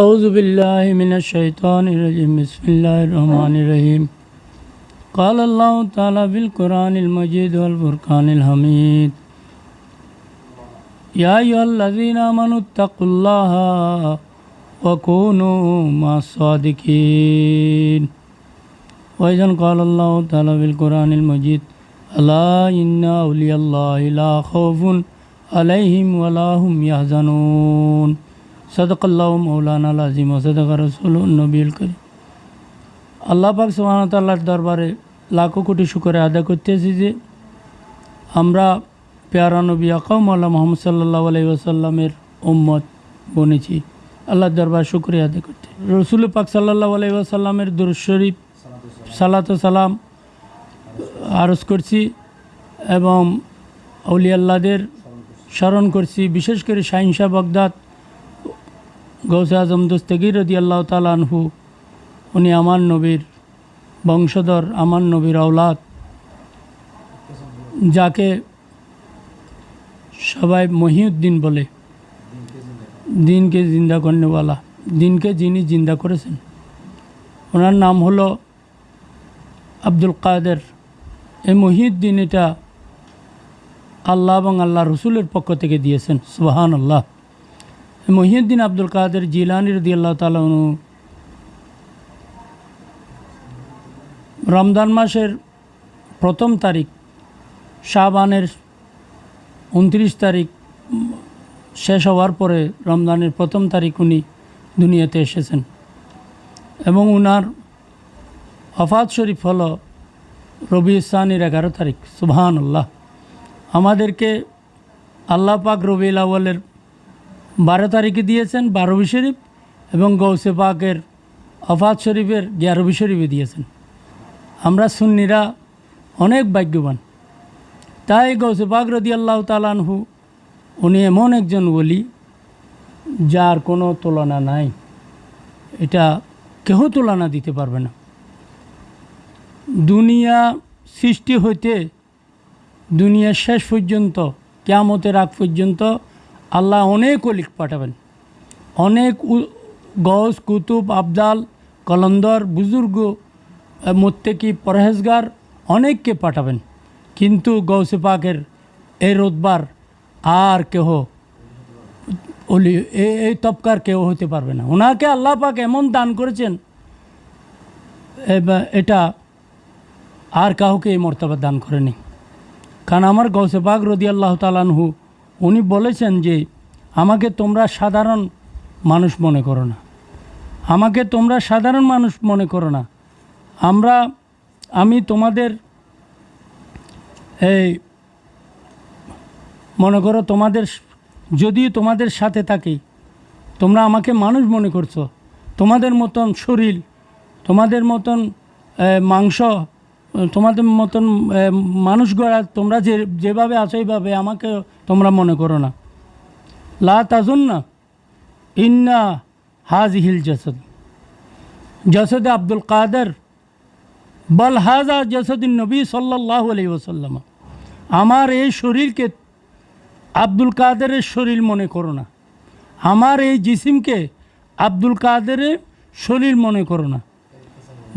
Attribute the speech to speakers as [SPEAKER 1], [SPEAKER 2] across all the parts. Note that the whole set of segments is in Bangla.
[SPEAKER 1] أعوذ بالله من الشيطان الرجيم. بسم الله الرحمن الرحيم. قال الله تعالى في القرآن المجيد والفرقان الحميد. يا أيها الذين آمنوا اتقوا الله وكونوا مع الصادقين. وإذا قال الله تعالى في القرآن المجيد ألا إن أولياء الله لا خوف عليهم ولا هم يحزنون. সদকাল্লাহ মৌলানা আজিম সদকা রসুল নবীল করি আল্লাহ পাক সোহানতাল্লার দরবারে লাখো কোটি শুকরে আদা করতেছি যে আমরা পেয়ারা নবী আকাম আল্লাহ মোহাম্মদ সাল্লাহ আলাই ওসাল্লামের উম্মত বনেছি। আল্লাহর দরবার শুক্রিয়া আদায় করতে। রসুল পাক সাল্লাহ আলাই আসাল্লামের দুরশরীফ সালাত সালাম আরজ করছি এবং অলিয়াল্লাদের স্মরণ করছি। বিশেষ করে শাহিনশাহ বগদাদ গৌসে আজম দোস্তগির রদি আল্লাহ তালানহু উনি আমার নবীর বংশধর, আমার নবীর আওলাদ, যাকে সবাই মহিউদ্দিন বলে। দিনকে জিন্দা করনেওয়ালা দিনকে যিনি জিন্দা করেছেন। ওনার নাম হলো আব্দুল কাদের। এই মহিউদ্দিন এটা আল্লাহ এবং আল্লাহ রসুলের পক্ষ থেকে দিয়েছেন সুবাহান আল্লাহ মহিউদ্দিন আব্দুল কাদের জিলানি রদি আল্লাহ তালু রমজান মাসের প্রথম তারিখ শাহবানের উনত্রিশ তারিখ শেষ হওয়ার পরে রমজানের প্রথম তারিখ উনি দুনিয়াতে এসেছেন এবং উনার হফাত শরীফ হল রবি ইসানির এগারো তারিখ সুবহান আল্লাহ আমাদেরকে আল্লাহ পাক রবিউল আউ্বালের বারো তারিখে দিয়েছেন বারবি শরীফ এবং গৌসে পাকের অফাত শরীফের গ্যারবি শরীফে দিয়েছেন। আমরা সুন্নিরা অনেক ভাগ্যবান। তাই গৌসে পাক রদি আল্লাহ তালানহু উনি এমন একজন বলি যার কোনো তুলনা নাই। এটা কেহ তুলনা দিতে পারবে না। দুনিয়া সৃষ্টি হইতে দুনিয়ার শেষ পর্যন্ত, কেয়ামতের আগ পর্যন্ত আল্লাহ অনেক অলিক পাঠাবেন। অনেক গস কুতুব আবদাল কলন্দর, বুজুর্গ মোত্তেকি, পরহেজগার অনেককে পাঠাবেন। কিন্তু গৌসে পাকের এই রোদবার আর কেহ অলি এই তবকার কেউ হতে পারবে না। ওনাকে আল্লাহ পাক এমন দান করেছেন এটা আর কাউকে এই মর্তবা দান করেনি। কারণ আমার গৌসে পাক রদি আল্লাহ তালানহু উনি বলেছেন যে, আমাকে তোমরা সাধারণ মানুষ মনে করো না। আমাকে তোমরা সাধারণ মানুষ মনে করো না। আমরা, আমি তোমাদের, এই, মনে করো তোমাদের, যদি তোমাদের সাথে থাকি, তোমরা আমাকে মানুষ মনে করছ। তোমাদের মতন শরীর, তোমাদের মতন মাংস তোমাদের মতন মানুষ গড়া, তোমরা যে, যেভাবে আছো এইভাবে আমাকে তোমরা মনে করো না। লা তাজুন না ইন্না হাজ হিল জসদ। জসদ আব্দুল কাদের, বল হাজা জসদিন নবী সাল্লাহ আলি ওসাল্লাম আমার এই শরীরকে আব্দুল কাদেরের শরীর মনে করো না। আমার এই জিসিমকে আব্দুল কাদেরের শরীর মনে করো না।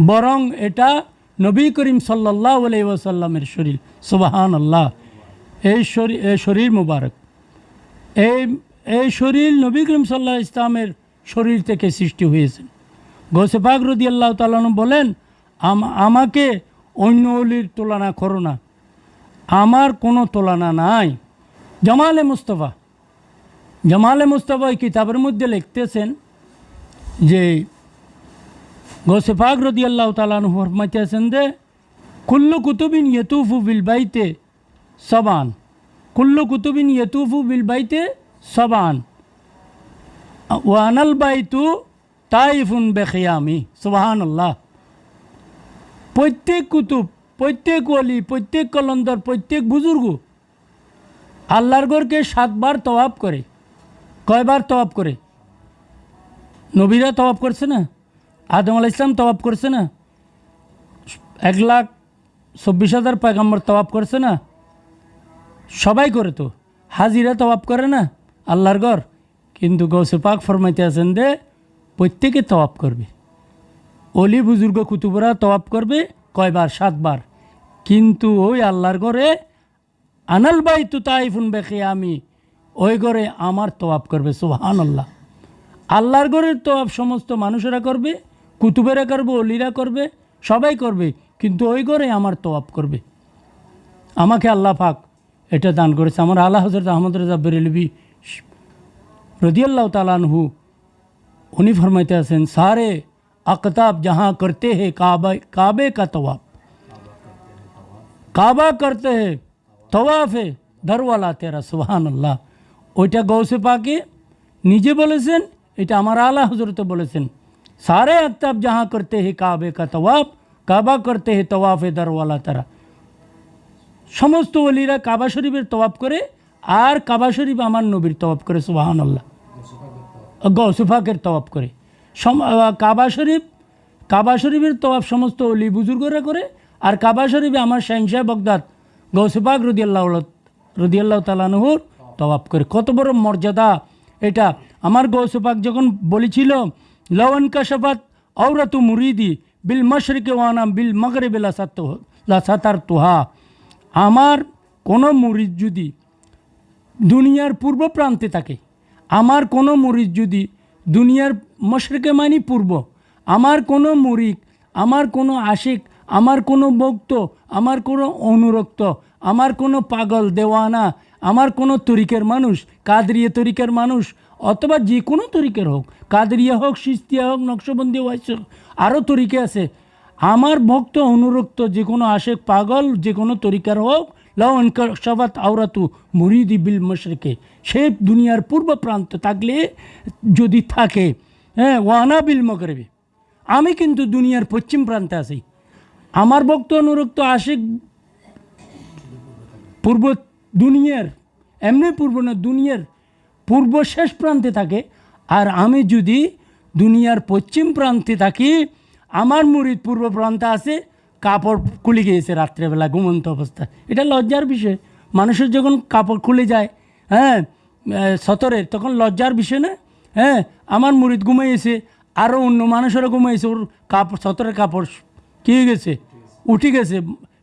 [SPEAKER 1] বরং এটা নবী করিম সাল্লাহ আলাই ওসাল্লামের শরীর। সুবাহান আল্লাহ এই শরীর এই শরীর মুবারক। এই এই শরীর নবী করিম সাল্লাহ ইসলামের শরীর থেকে সৃষ্টি হয়েছে। গোসেফাক রদি আল্লাহ তালন বলেন, আম- আমাকে অন্য অলির তুলনা করো না। আমার কোনো তুলনা নাই। জামালে মুস্তফা। জামালে মুস্তফা কিতাবের মধ্যে লিখতেছেন যে গোসেফাক রদি আল্লাহ তালান ফরমাইতেছেন যে কুল্লু কুতুবিন ইয়তুফু বিল বাইতে সবান কুল্লু কুতুবিন ইয়তুফু বিল বাইতে সবান ওয়ানাল বাইতু তাইফুন বেখিয়ামি সুবাহান আল্লাহ প্রত্যেক কুতুব প্রত্যেক ওলি প্রত্যেক কলন্দর প্রত্যেক বুজুর্গ আল্লাহর গড়কে সাতবার তওয়াব করে কয়বার তওয়াব করে নবীরা তওয়াব করছে না আদম আলাহ ইসলাম তওয়াব করছে না? এক লাখ চব্বিশ হাজার পয়গাম্বর তওয়াব করছে না? সবাই করে তো। হাজিরা তওয়াব করে না? আল্লাহর ঘর। কিন্তু গৌসে পাক ফরমাইতে আছেন দে প্রত্যেকে তওয়াব করবে। অলি বুজুর্গ কুতুবরা তওয়াব করবে কয়বার? সাতবার। কিন্তু ওই আল্লাহর ঘরে, আনাল বাই তু তাই তাইফুন বেখে আমি ওই ঘরে আমার তওয়াব করবে সুহান আল্লাহ আল্লাহর ঘরের তওয়াব সমস্ত মানুষেরা করবে কুতুবেরা করবে লীরা করবে, সবাই করবে, কিন্তু ওই করে আমার তোয়াপ করবে। আমাকে আল্লাহ পাক এটা দান করেছে। আমার আল্লাহ হজরত আহমদ রাজা বেরেলবি রদিয়াল্লাহ তালানহু উনি ফরমাইতে আছেন, সারে আকতাব জাহা করতে হে কাবা, কাবে কা তওয়াব। কাবা করতে হে তওয়াফে ধরওয়ালা তেরা সুহান আল্লাহ ওইটা গৌসে পাকে নিজে বলেছেন, এটা আমার আল্লাহ হজরতে বলেছেন। সারে আক্তাব যাহা করতে হে কাবে কা তওয়াফ কাবা করতে হে তওয়াফে দরওয়ালা তারা সমস্ত অলিরা কাবা শরীফের তওয়াফ করে আর কাবা শরীফ আমার নবীর তওয়াফ করে সুবাহান আল্লাহ গৌসুফাকের তওয়াফ করে কাবা শরীফ কাবা শরীফের তওয়াফ সমস্ত অলি বুজুর্গরা করে আর কাবা শরীফে আমার শাহিনশাহ বগদাদ গৌসুফাক রদিয়াল্লাহ রদিয়াল্লাহ তালানহুর তওয়াফ করে কত বড় মর্যাদা। এটা আমার গৌসুফাক যখন বলেছিল লওয়ান কাশাফাত ঔরতু মুরিদি বিল মশরিকে ওয়ানাম বিল মগরে বিলা সাতার তুহা আমার কোনো মুরিদ যদি দুনিয়ার পূর্ব প্রান্তে থাকে, আমার কোনো মুরিদ যদি দুনিয়ার মশরেকে মানি পূর্ব, আমার কোনো মুরিক আমার কোনো আশিক, আমার কোনো ভক্ত, আমার কোনো অনুরক্ত, আমার কোনো পাগল, দেওয়ানা, আমার কোনো তরিকের মানুষ, কাদরিয়ে তরিকের মানুষ অথবা যে কোনো তরিকের হোক, কাদরিয়া হোক, সিস্তিয়া হোক, নকশবন্দি ওয়াইস হোক আরও তরিকে আছে। আমার ভক্ত অনুরক্ত যে কোনো আশেক পাগল যে কোনো তরিকার হোক লওন সবাত আওরাতু মুরিদি বিল মশরিকে। সে দুনিয়ার পূর্ব প্রান্ত থাকলে যদি থাকে হ্যাঁ ওয়ানা বিল মগরবে। আমি কিন্তু দুনিয়ার পশ্চিম প্রান্তে আছি। আমার ভক্ত অনুরক্ত আশেক পূর্ব দুনিয়ার, এমনি পূর্ব না, দুনিয়ার পূর্ব শেষ প্রান্তে থাকে। আর আমি যদি দুনিয়ার পশ্চিম প্রান্তে থাকি, আমার মুরিদ পূর্ব প্রান্তে আছে, কাপড় খুলে গিয়েছে রাত্রেবেলা, ঘুমন্ত অবস্থা। এটা লজ্জার বিষয়। মানুষের যখন কাপড় খুলে যায় হ্যাঁ সতরের, তখন লজ্জার বিষয় না? হ্যাঁ আমার মুরিদ ঘুমাইয়েছে আরও অন্য মানুষেরও ঘুমাইছে, ওর কাপড়, সতরের কাপড় কী গেছে? উঠে গেছে।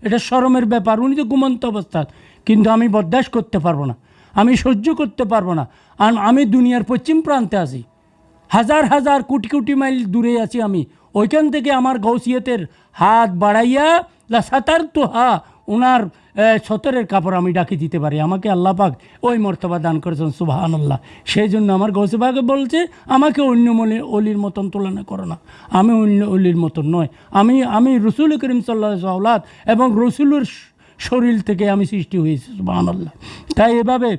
[SPEAKER 1] এটা শরমের ব্যাপার, উনি তো ঘুমন্ত অবস্থা। কিন্তু আমি বরদাস্ত করতে পারব না। আমি সহ্য করতে পারব না। আর আমি দুনিয়ার পশ্চিম প্রান্তে আছি। হাজার হাজার কোটি কোটি মাইল দূরে আছি আমি। ওইখান থেকে আমার গৌসিয়তের হাত বাড়াইয়া সাতার তো হা ওনার সতরের কাপড় আমি ডাকি দিতে পারি। আমাকে আল্লাহ পাক ওই মর্তবা দান করেছেন সুবাহান আল্লাহ সেই জন্য আমার গৌসেবাকে বলছে, আমাকে অন্য মনে অলির মতন তুলনা করো না। আমি অন্য অলির মতন নয়। আমি আমি রসুল করিম সাল্লাহ সাল্লাত এবং রসুলের শরীর থেকে আমি সৃষ্টি হয়েছি সুবাহান আল্লাহ তাই এভাবে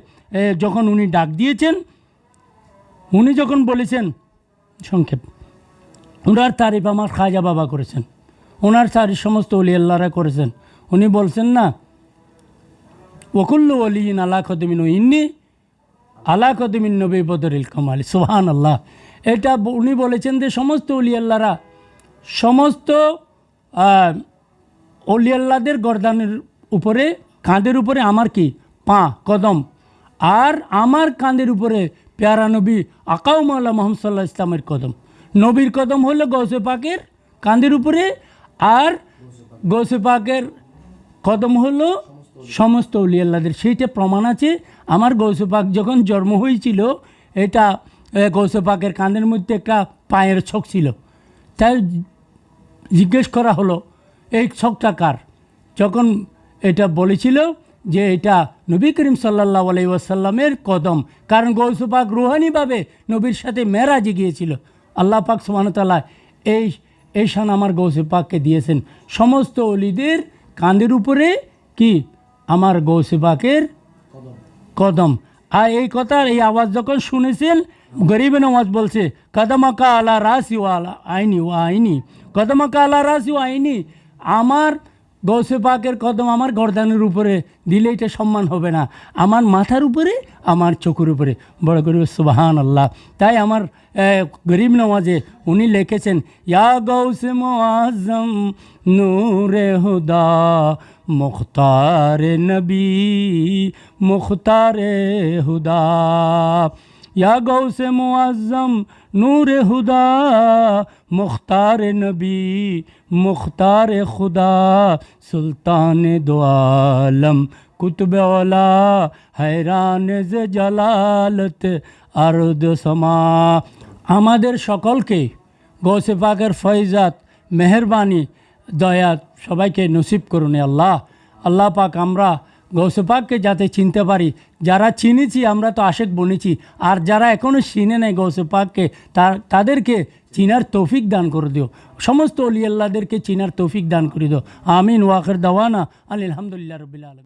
[SPEAKER 1] যখন উনি ডাক দিয়েছেন উনি যখন বলেছেন সংক্ষেপ ওনার তারিফ আমার খাজা বাবা করেছেন ওনার তারিফ সমস্ত অলি আল্লাহরা করেছেন। উনি বলছেন না ওকুল্লু অলিন আলা কদমিন ইন্নি আলা কদমিন নবী বদরিল কামালি। সুহান আল্লাহ এটা উনি বলেছেন যে সমস্ত অলি আল্লাহরা সমস্ত আহ, অলি আল্লাহদের গরদানের উপরে, কাঁধের উপরে আমার কি? পা, কদম। আর আমার কাঁধের উপরে পেয়ারা নবী আকাউমাল্লাহ মোহাম্মদ সাল্লাহ ইসলামের কদম। নবীর কদম হলো গৌসে পাকের কাঁধের উপরে আর গৌসে পাকের কদম হলো সমস্ত উলি আল্লাহদের সেইটা প্রমাণ আছে। আমার গৌসে পাক যখন জন্ম হয়েছিল, এটা গৌসে পাকের কাঁধের মধ্যে একটা পায়ের ছক ছিল। তাই জিজ্ঞেস করা হলো, এই ছকটা কার? যখন এটা বলেছিল যে এটা নবী করিম সাল্লাহ আলাই ওয়াসাল্লামের কদম। কারণ গৌসুপাক রুহানিভাবে নবীর সাথে মেরাজে গিয়েছিল। আল্লাহ পাক সুমানতাল্লাহ এই এই শান আমার গৌসে পাককে দিয়েছেন। সমস্ত অলিদের কাঁধের উপরে কি? আমার গৌসে পাকের কদম। আর এই কথার এই আওয়াজ যখন শুনেছেন, গরিবে নওয়াজ বলছে, কদমাকা আলা রাসি ও আলা আইনি ও আইনি। কদমাকা আলা রাসি ও আইনি, আমার গৌসে পাকের কদম আমার গর্দানের উপরে, দিলে এটা সম্মান হবে না। আমার মাথার উপরে, আমার চোখের উপরে। বড় গরিব সুবাহান আল্লাহ তাই আমার গরিব নওয়াজে উনি লিখেছেন, ইয়া গৌসে মোয়াজম নূরে হুদা, মুখতার নবী, মুখতার হুদা। یا گو سے معذم نور خدا، مختار نبی، مختار خدا، سلطان دو عالم کتب اولا حیران ز جلالت ارد سما۔ ہم سکل کے گو سے پاکر فیضات مہربانی دیات سبائی کے نصیب کرنے اللہ اللہ پاک ہمر গৌসে পাককে যাতে চিনতে পারি। যারা চিনেছি, আমরা তো আশেক বনেছি। আর যারা এখনও চিনে নেয় গৌসে পাককে তার, তাদেরকে চিনার তৌফিক দান করে দিও। সমস্ত অলিয়াল্লাদেরকে চিনার তৌফিক দান করে দিও। আমিন ওয়াকের দাওয়ানা। আলহামদুলিল্লাহ রবিল আলমী